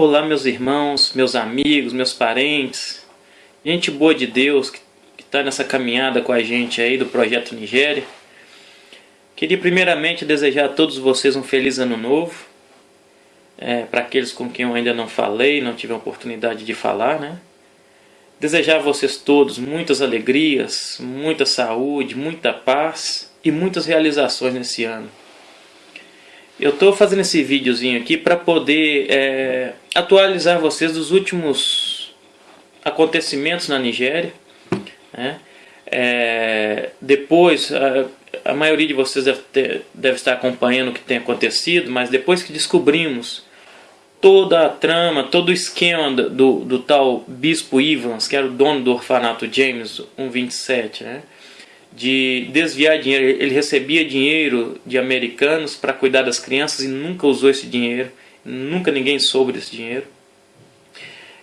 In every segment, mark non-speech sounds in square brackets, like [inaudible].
Olá, meus irmãos, meus amigos, meus parentes, gente boa de Deus que está nessa caminhada com a gente aí do Projeto Nigéria. Queria primeiramente desejar a todos vocês um feliz ano novo. É, Para aqueles com quem eu ainda não falei, não tive a oportunidade de falar, né? Desejar a vocês todos muitas alegrias, muita saúde, muita paz e muitas realizações nesse ano. Eu estou fazendo esse videozinho aqui para poder é, atualizar vocês dos últimos acontecimentos na Nigéria. Né? É, depois, a, a, maioria de vocês deve, ter, deve estar acompanhando o que tem acontecido, mas depois que descobrimos toda a trama, todo o esquema do, do, tal Bispo Ivans, que era o dono do orfanato James 127, né? De desviar dinheiro. Ele recebia dinheiro de americanos para cuidar das crianças e nunca usou esse dinheiro. Nunca ninguém soube desse dinheiro.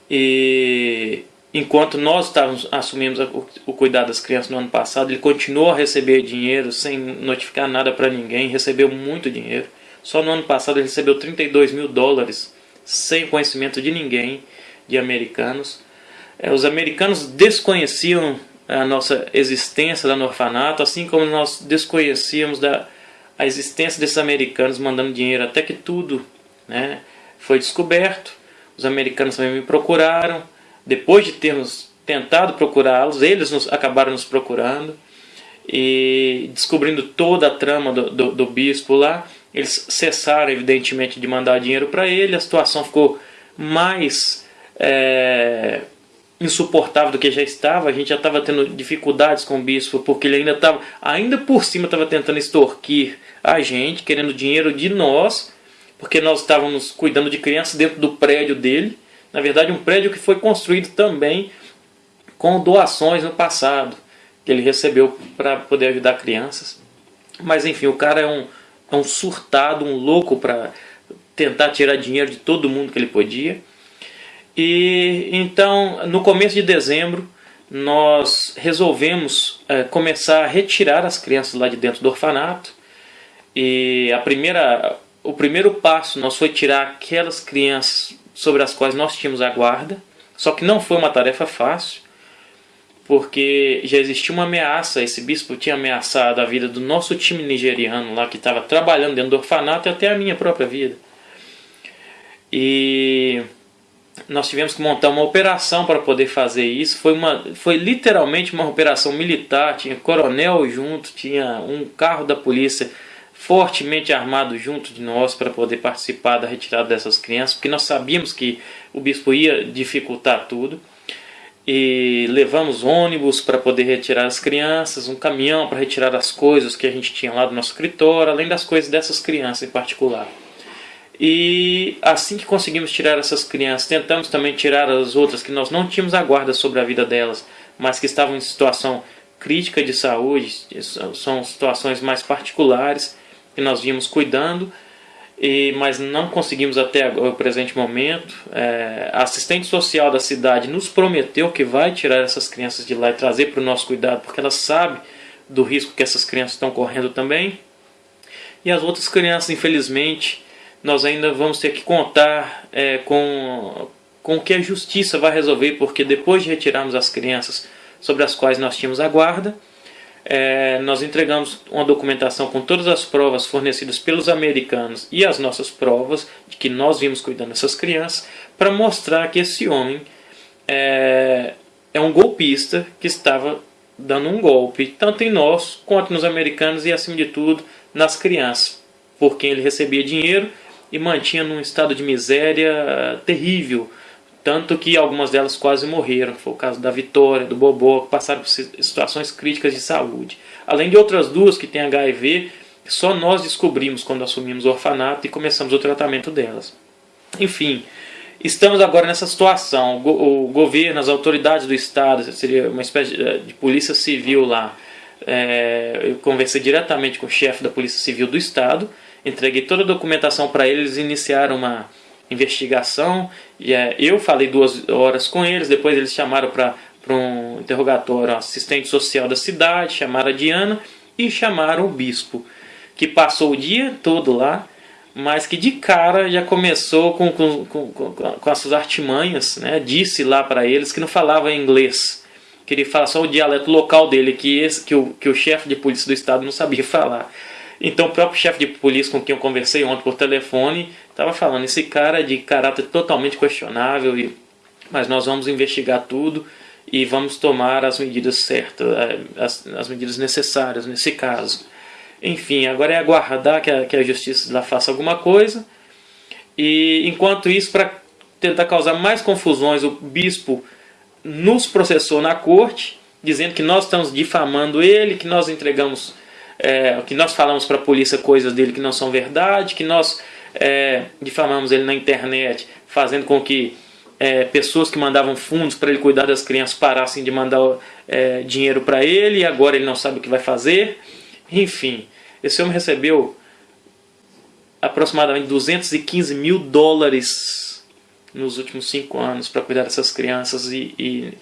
E enquanto nós estávamos assumimos o cuidado das crianças no ano passado, ele continuou a receber dinheiro sem notificar nada para ninguém, recebeu muito dinheiro. Só no ano passado ele recebeu 32 mil dólares sem conhecimento de ninguém, de americanos. É, os americanos desconheciam a nossa existência lá no orfanato, assim como nós desconhecíamos da, a existência desses americanos mandando dinheiro, até que tudo né, foi descoberto. Os americanos também me procuraram. Depois de termos tentado procurá-los, eles nos, acabaram nos procurando e descobrindo toda a trama do, do, do bispo lá. Eles cessaram, evidentemente, de mandar dinheiro para ele. A situação ficou mais é, insuportável do que já estava. A gente já estava tendo dificuldades com o bispo, porque ele ainda estava, ainda por cima, estava tentando extorquir a gente, querendo dinheiro de nós, porque nós estávamos cuidando de crianças dentro do prédio dele. Na verdade, um prédio que foi construído também com doações no passado, que ele recebeu para poder ajudar crianças. Mas enfim, o cara é um, é um surtado, um louco para tentar tirar dinheiro de todo mundo que ele podia. E então, no começo de dezembro, nós resolvemos é, começar a retirar as crianças lá de dentro do orfanato. E a primeira, o primeiro passo nós foi tirar aquelas crianças sobre as quais nós tínhamos a guarda. Só que não foi uma tarefa fácil, porque já existia uma ameaça. Esse bispo tinha ameaçado a vida do nosso time nigeriano lá que estava trabalhando dentro do orfanato e até a minha própria vida. E nós tivemos que montar uma operação para poder fazer isso. Foi, uma, foi literalmente uma operação militar. Tinha coronel junto, tinha um carro da polícia fortemente armado junto de nós para poder participar da retirada dessas crianças, porque nós sabíamos que o bispo ia dificultar tudo. E levamos ônibus para poder retirar as crianças, um caminhão para retirar as coisas que a gente tinha lá do nosso escritório, além das coisas dessas crianças em particular. E assim que conseguimos tirar essas crianças, tentamos também tirar as outras que nós não tínhamos a guarda sobre a vida delas, mas que estavam em situação crítica de saúde, são situações mais particulares que nós vimos cuidando, e, mas não conseguimos até o presente momento. É, a assistente social da cidade nos prometeu que vai tirar essas crianças de lá e trazer para o nosso cuidado, porque ela sabe do risco que essas crianças estão correndo também. E as outras crianças, infelizmente, nós ainda vamos ter que contar é, com, com o que a justiça vai resolver, porque depois de retirarmos as crianças sobre as quais nós tínhamos a guarda, é, nós entregamos uma documentação com todas as provas fornecidas pelos americanos e as nossas provas de que nós vimos cuidando dessas crianças, para mostrar que esse homem é, é um golpista que estava dando um golpe, tanto em nós quanto nos americanos e, acima de tudo, nas crianças, por quem ele recebia dinheiro e mantinha num estado de miséria terrível, tanto que algumas delas quase morreram, foi o caso da Vitória, do Bobó, que passaram por situações críticas de saúde. Além de outras duas que têm HIV, só nós descobrimos quando assumimos o orfanato e começamos o tratamento delas. Enfim, estamos agora nessa situação. O governo, as autoridades do Estado, seria uma espécie de polícia civil lá, é, eu conversei diretamente com o chefe da Polícia Civil do Estado, entreguei toda a documentação para eles, iniciaram uma investigação. E, é, eu falei duas horas com eles, depois eles chamaram para um interrogatório assistente social da cidade, chamaram a Diana e chamaram o bispo, que passou o dia todo lá mas que de cara já começou com, com, com, com, com as suas artimanhas, né? disse lá para eles que não falava inglês, queria falar só o dialeto local dele, que, esse, que o, que o chefe de polícia do estado não sabia [laughs] falar. Então o próprio chefe de polícia com quem eu conversei ontem por telefone estava falando, esse cara é de caráter totalmente questionável, mas nós vamos investigar tudo e vamos tomar as medidas certas, eh, as, as medidas necessárias nesse caso. Enfim, agora é aguardar que a, que a justiça lá faça alguma coisa. E enquanto isso, para tentar causar mais confusões, o bispo nos processou na corte, dizendo que nós estamos difamando ele, que nós entregamos, é, que nós falamos para a polícia coisas dele que não são verdade, que nós é, difamamos ele na internet, fazendo com que é, pessoas que mandavam fundos para ele cuidar das crianças parassem de mandar é, dinheiro para ele e agora ele não sabe o que vai fazer. Enfim, esse homem recebeu aproximadamente 215 mil dólares nos últimos cinco anos para cuidar dessas crianças e, e,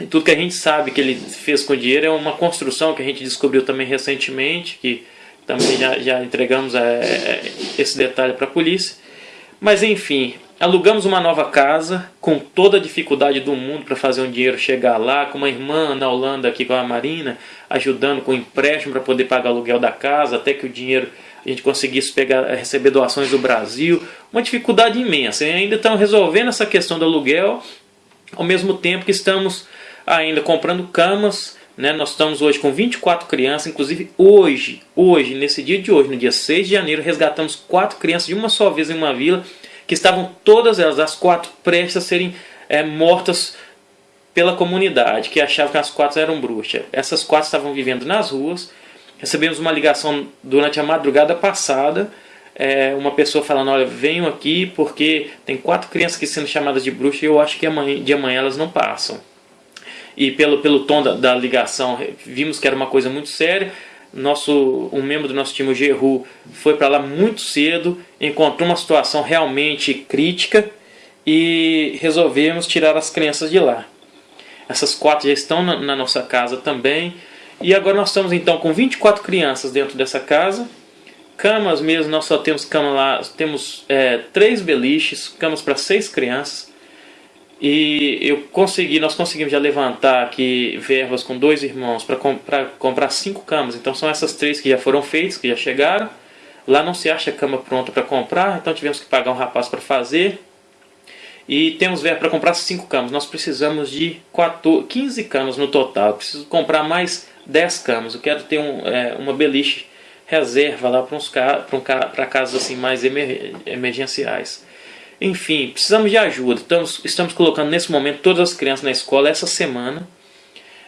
e, tudo que a gente sabe que ele fez com o dinheiro é uma construção que a gente descobriu também recentemente, que também já, já entregamos é, esse detalhe para a polícia. Mas enfim, Alugamos uma nova casa com toda a dificuldade do mundo para fazer um dinheiro chegar lá, com uma irmã na Holanda aqui com a Marina, ajudando com empréstimo para poder pagar o aluguel da casa, até que o dinheiro a gente conseguisse pegar, receber doações do Brasil. Uma dificuldade imensa. E ainda estamos resolvendo essa questão do aluguel, ao mesmo tempo que estamos ainda comprando camas. Né? Nós estamos hoje com 24 crianças, inclusive hoje, hoje, nesse dia de hoje, no dia 6 de janeiro, resgatamos quatro crianças de uma só vez em uma vila que estavam todas elas, as quatro, prestes a serem é, mortas pela comunidade, que achava que as quatro eram bruxas. Essas quatro estavam vivendo nas ruas. Recebemos uma ligação durante a madrugada passada, é, uma pessoa falando, olha, venham aqui porque tem quatro crianças aqui sendo chamadas de bruxa e eu acho que amanhã, de amanhã elas não passam. E pelo, pelo tom da, da ligação, vimos que era uma coisa muito séria nosso, um membro do nosso time, o Geru, foi para lá muito cedo, encontrou uma situação realmente crítica e resolvemos tirar as crianças de lá. Essas quatro já estão na, na nossa casa também. E agora nós estamos então com 24 crianças dentro dessa casa. Camas mesmo, nós só temos cama lá, temos é, três beliches, camas para seis crianças. E eu consegui, nós conseguimos já levantar aqui verbas com dois irmãos para comp comprar cinco camas. Então são essas três que já foram feitas, que já chegaram. Lá não se acha cama pronta para comprar, então tivemos que pagar um rapaz para fazer. E temos verba para comprar cinco camas. Nós precisamos de 14, 15 camas no total. Eu preciso comprar mais 10 camas. Eu quero ter um, é, uma beliche reserva lá para um, casos assim mais emer, emergenciais. Enfim, precisamos de ajuda. Estamos, estamos colocando nesse momento todas as crianças na escola essa semana.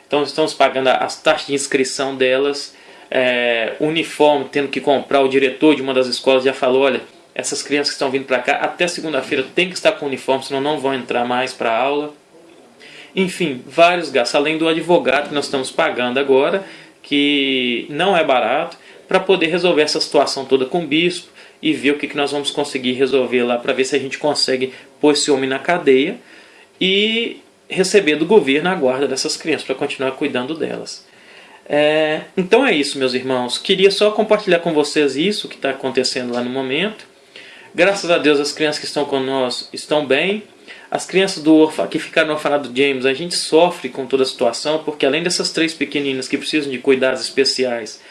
Então estamos pagando as taxas de inscrição delas, é, uniforme, tendo que comprar. O diretor de uma das escolas já falou, olha, essas crianças que estão vindo para cá até segunda-feira tem que estar com uniforme, senão não vão entrar mais para a aula. Enfim, vários gastos, além do advogado que nós estamos pagando agora, que não é barato, para poder resolver essa situação toda com o bispo e ver o que, que nós vamos conseguir resolver lá para ver se a gente consegue pôr esse homem na cadeia e receber do governo a guarda dessas crianças para continuar cuidando delas. É, então é isso, meus irmãos. Queria só compartilhar com vocês isso que está acontecendo lá no momento. Graças a Deus as crianças que estão conosco estão bem. As crianças do que ficaram no orfanato James, a gente sofre com toda a situação, porque além dessas três pequeninas que precisam de cuidados especiais,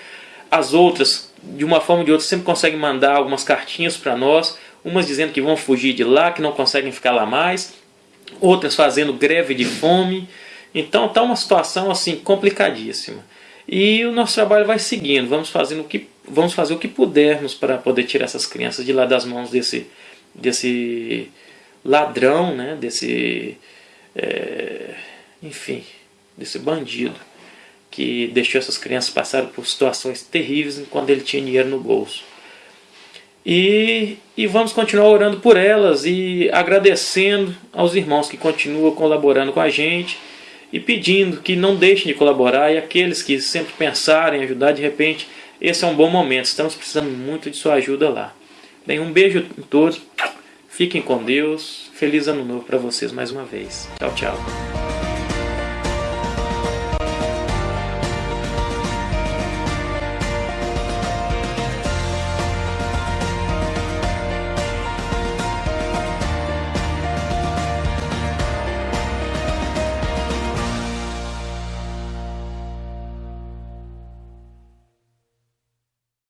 as outras de uma forma ou de outra, sempre conseguem mandar algumas cartinhas para nós, umas dizendo que vão fugir de lá, que não conseguem ficar lá mais, outras fazendo greve de fome. Então está uma situação assim complicadíssima. E o nosso trabalho vai seguindo, vamos, fazendo o que, vamos fazer o que pudermos para poder tirar essas crianças de lá das mãos desse, desse ladrão, né? desse, é, enfim, desse bandido que deixou essas crianças passar por situações terríveis enquanto ele tinha dinheiro no bolso. E, e vamos continuar orando por elas e agradecendo aos irmãos que continuam colaborando com a gente e pedindo que não deixem de colaborar e aqueles que sempre pensarem em ajudar, de repente, esse é um bom momento. Estamos precisando muito de sua ajuda lá. Bem, um beijo a todos. Fiquem com Deus. Feliz ano novo para vocês mais uma vez. Tchau, tchau.